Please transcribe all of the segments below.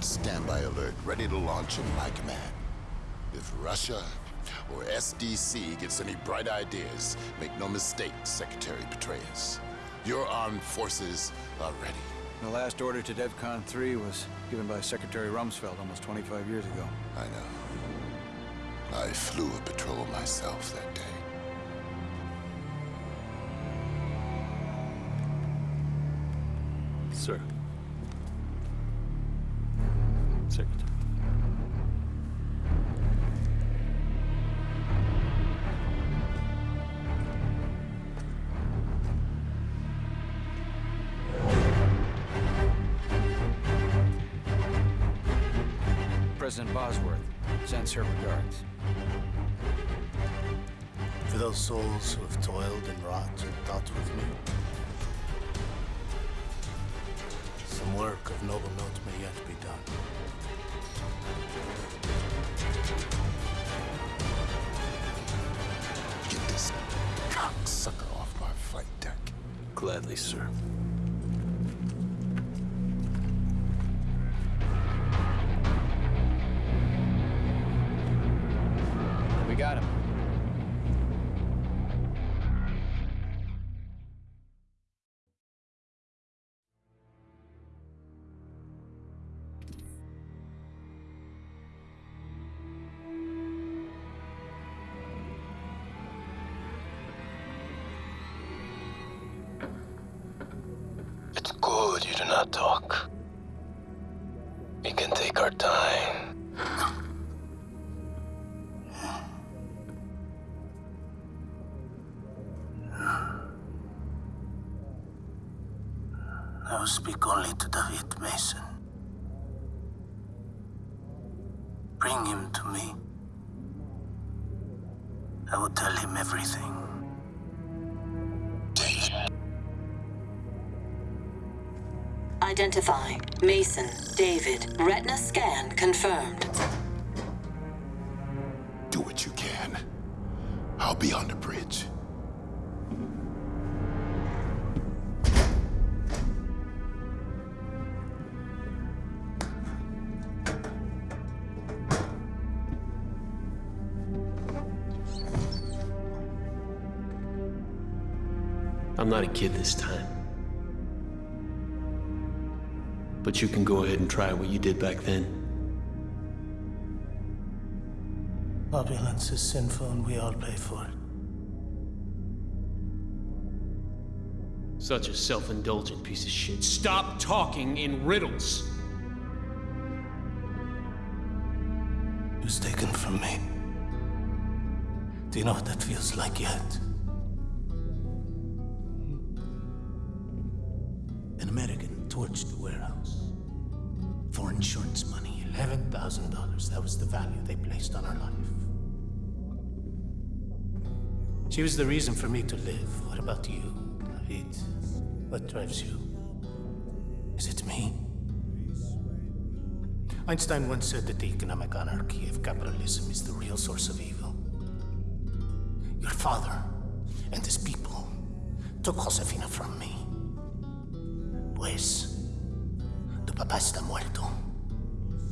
at standby alert, ready to launch in my command. If Russia or SDC gets any bright ideas, make no mistake, Secretary Petraeus. Your armed forces are ready. The last order to DEFCON 3 was given by Secretary Rumsfeld almost 25 years ago. I know. I flew a patrol myself that day. Sir. Secretary. President Bosworth sends her regards. For those souls who have toiled and wrought and thought with me, some work of noble note may yet be done. Cocksucker off my flight deck. Gladly, sir. Not talk. We can take our time. I will speak only to David Mason. Bring him to me. I will tell him everything. Identify. Mason, David. Retina scan confirmed. Do what you can. I'll be on the bridge. I'm not a kid this time. But you can go ahead and try what you did back then. Opulence is sinful and we all pay for it. Such a self-indulgent piece of shit. Stop talking in riddles! It was taken from me. Do you know what that feels like yet? An American torched the warehouse. For insurance money, $11,000. That was the value they placed on her life. She was the reason for me to live. What about you, David? What drives you? Is it me? Einstein once said that the economic anarchy of capitalism is the real source of evil. Your father and his people took Josefina from me. Pues, tu papá está muerto.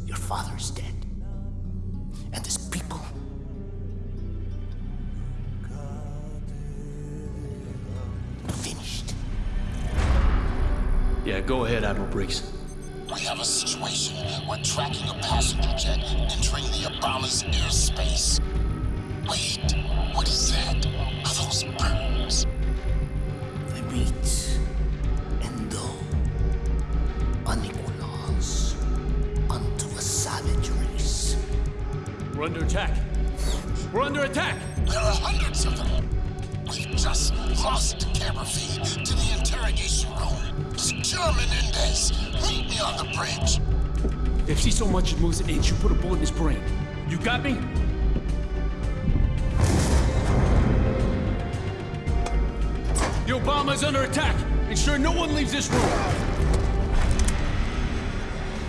Your father is dead. And his people. Finished. Yeah, go ahead, Admiral Briggs. We have a situation. We're tracking a passenger jet entering the Obama's airspace. Moves an inch, you put a bullet in his brain. You got me? The Obama is under attack. Ensure no one leaves this room.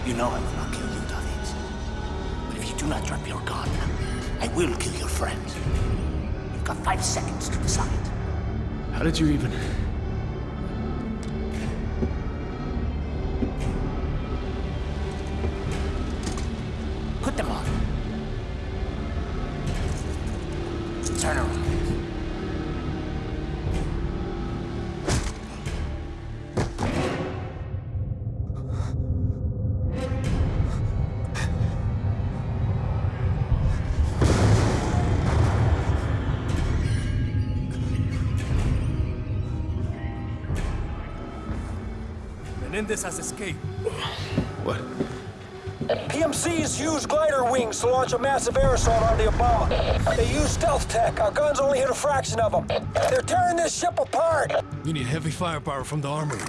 You know I will not kill you, David. But if you do not drop your gun, I will kill your friend. You've got five seconds to decide. How did you even... Menendez has escaped. What? PMCs use glider wings to launch a massive air assault on the Obama. They use stealth tech. Our guns only hit a fraction of them. They're tearing this ship apart. We need heavy firepower from the armory.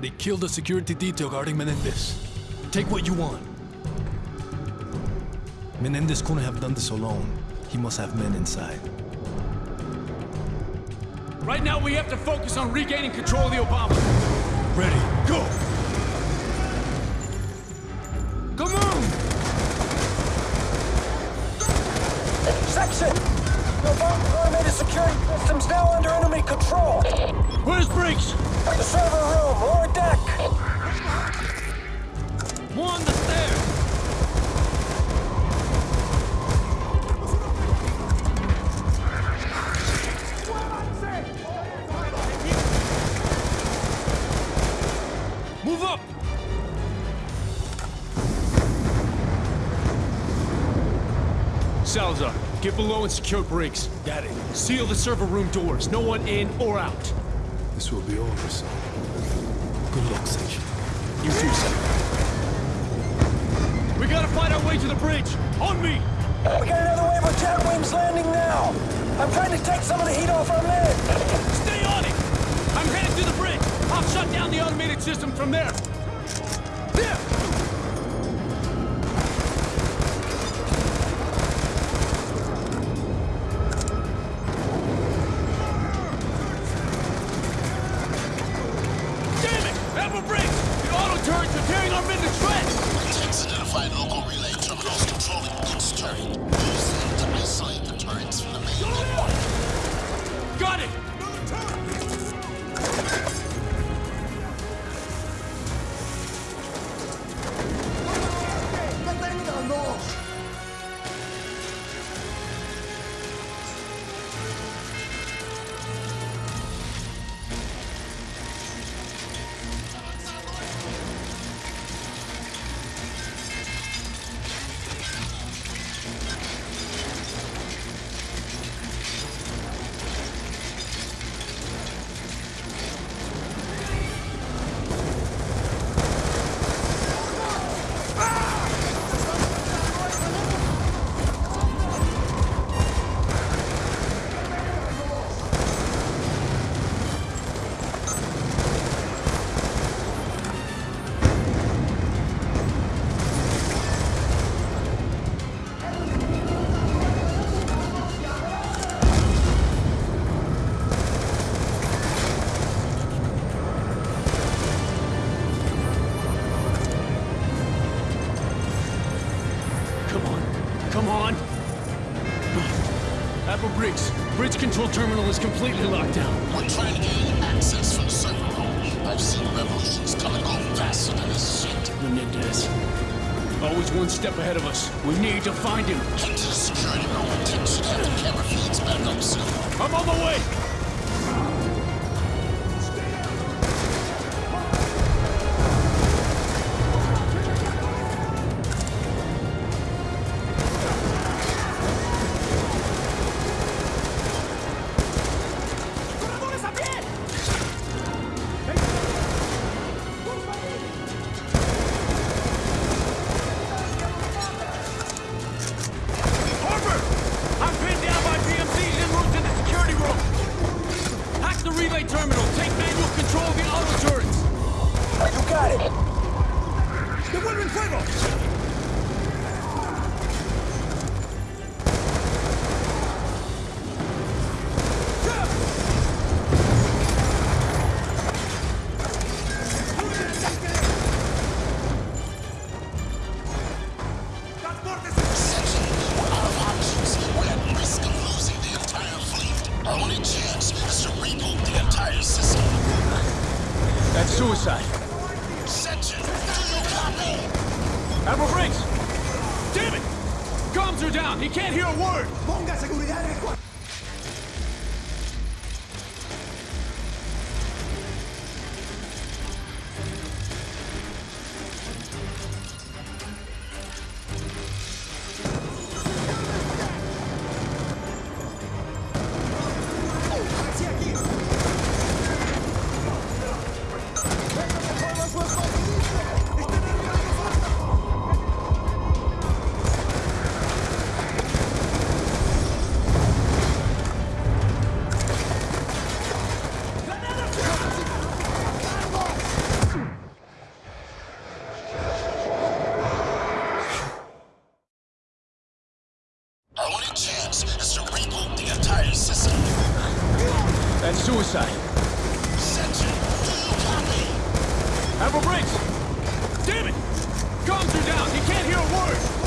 They killed the security detail guarding Menendez. Take what you want. Menendez couldn't have done this alone. He must have men inside. Right now, we have to focus on regaining control of the Obama. Ready, go! Come on! Section! The Obama automated security system's now under enemy control. Where's Briggs? The server room, lower deck. More on the stairs! Salazar, get below and secure Briggs. Got it. Seal the server room doors. No one in or out. This will be over soon. Good luck, Section. You too, sir. We gotta find our way to the bridge. On me! We got another wave of jet wings landing now. I'm trying to take some of the heat off our men. Stay on it! I'm headed to the bridge. I'll shut down the automated system from there. There! Control terminal is completely locked down. We're trying to gain access from the server room. I've seen revolutions and go faster than this shit. Menendez. Always one step ahead of us. We need to find him. Head to the security room. Should have the camera feeds back up soon. I'm on the way! That's suicide. Sentry, copy. Have a break. Damn it! Comms are down. He can't hear a word.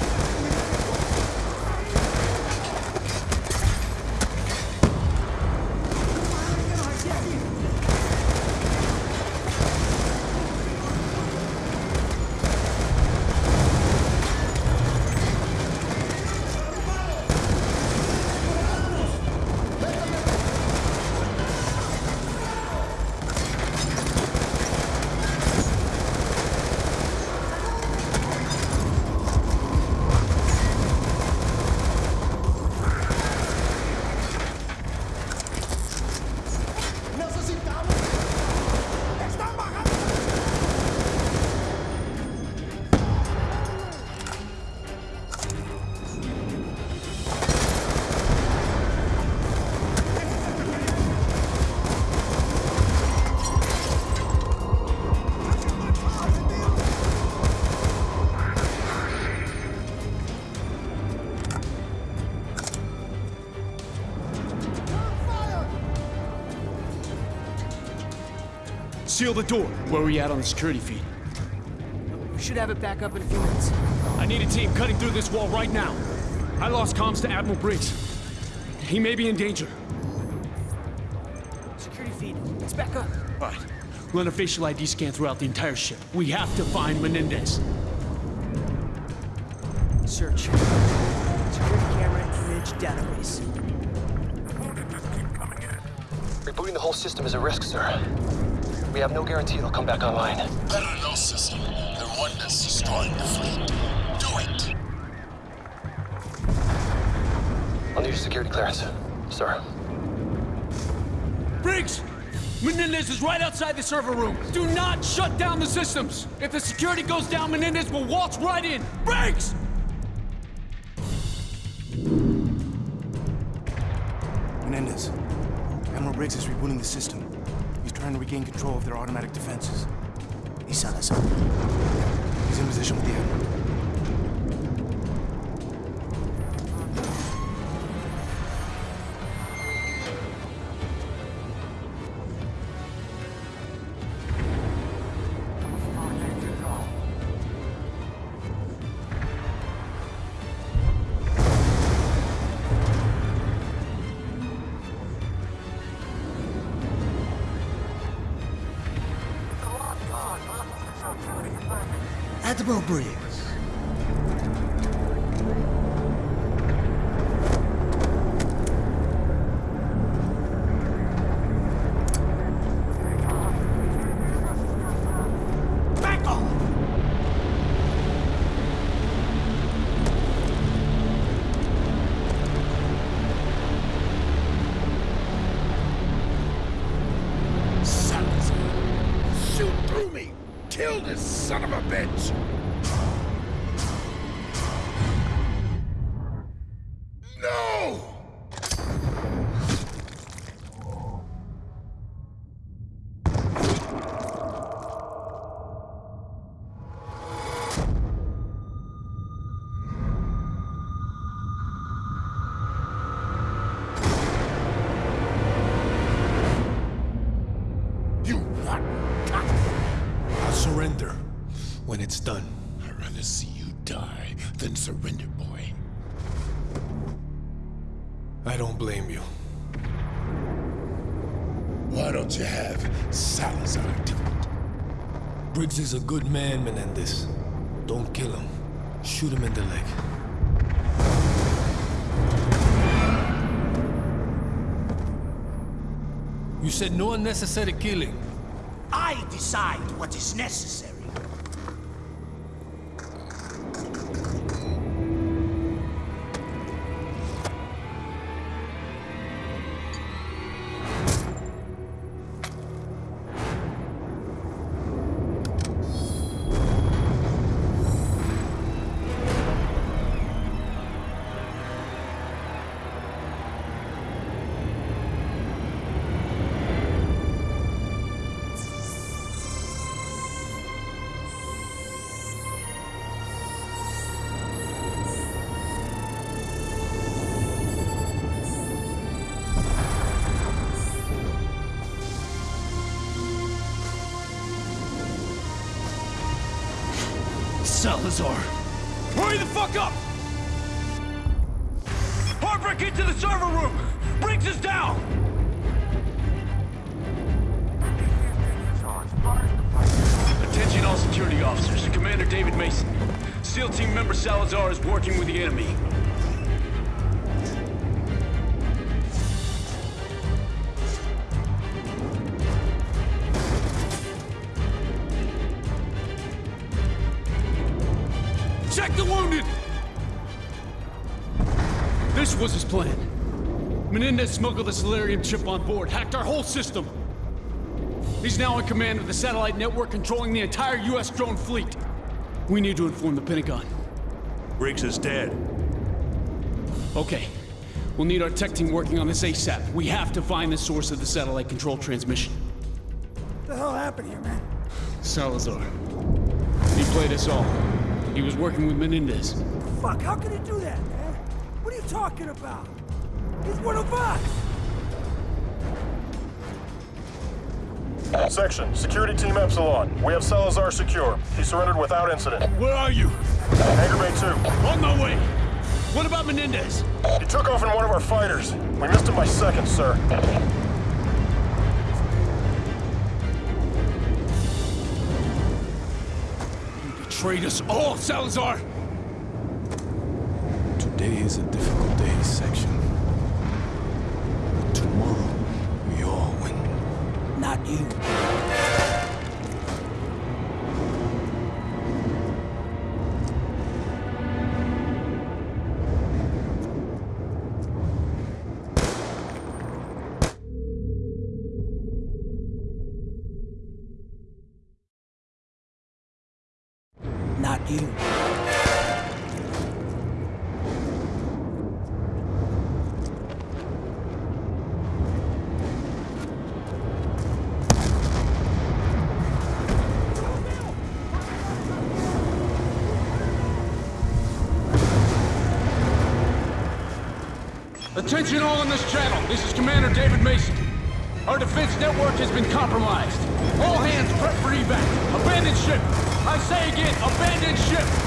Seal the door. Where are we at on the security feed? We should have it back up in a few minutes. I need a team cutting through this wall right now. I lost comms to Admiral Briggs. He may be in danger. Security feed, it's back up. All right. Run a facial ID scan throughout the entire ship. We have to find Menendez. Search. Security camera image database. Rebooting the whole system is a risk, sir. We have no guarantee it'll come back online. Better know, system. The one that's destroying the fleet. Do it. I'll need your security clearance, sir. Briggs! Menendez is right outside the server room. Do not shut down the systems. If the security goes down, Menendez will waltz right in. Briggs! Menendez. Admiral Briggs is rebooting the system. Trying to regain control of their automatic defenses. He sent us up. He's in position with the Admiral. Off! Salazar. Shoot through me. Kill this son of a bitch. Why don't you have Salazar do it? Briggs is a good man, Menendez. Don't kill him. Shoot him in the leg. You said no unnecessary killing. I decide what is necessary. Salazar! Hurry the fuck up! Harper, get to the server room! Briggs is down! Attention all security officers. Commander David Mason. SEAL team member Salazar is working with the enemy. Menendez smuggled the Celerium chip on board, hacked our whole system. He's now in command of the satellite network controlling the entire U.S. drone fleet. We need to inform the Pentagon. Briggs is dead. Okay. We'll need our tech team working on this ASAP. We have to find the source of the satellite control transmission. What the hell happened here, man? Salazar. He played us all. He was working with Menendez. Fuck, how could he do that, man? What are you talking about? He's one of us! Section, Security Team Epsilon. We have Salazar secure. He surrendered without incident. Where are you? Hangar Bay 2. On my way! What about Menendez? He took off in one of our fighters. We missed him by seconds, sir. You betrayed us all, Salazar! Today is a difficult day, Section. Attention all on this channel. This is Commander David Mason. Our defense network has been compromised. All hands prep for evac. Abandon ship. I say again, abandon ship.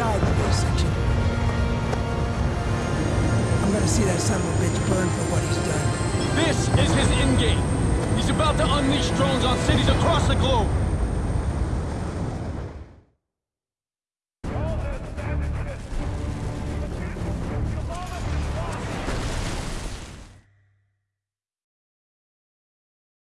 Died